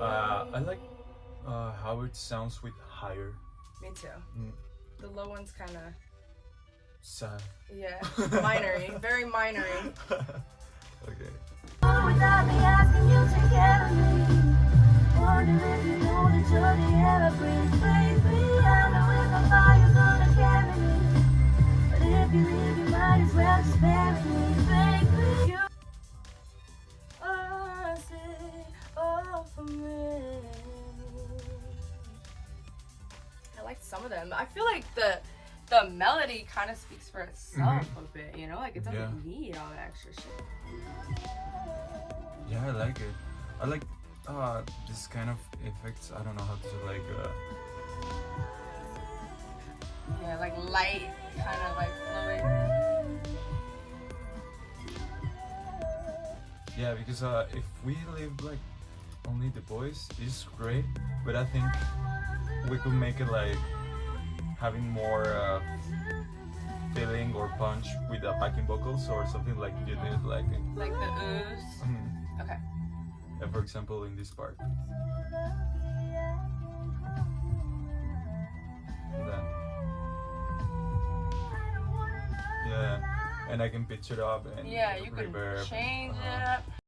Uh, I like uh, how it sounds with higher. Me too. Mm. The low one's kind of Sad. yeah, minory, very minory. okay. Some of them. I feel like the the melody kind of speaks for itself a bit. You know, like it doesn't Mm-hmm. Yeah. need all that extra shit. Yeah, I like it. I like uh, this kind of effects. I don't know how to like. Uh, Yeah, like light, kind of like flowing. yeah, because uh, if we leave like only the voice, it's great. But I think we could make it like having more uh, feeling or punch with the backing vocals or something like you did like. Like the ooze. Mhm. Okay. Uh, for example, in this part. And then, yeah, and I can pitch it up and Yeah, you can reverb. change uh-huh. it up.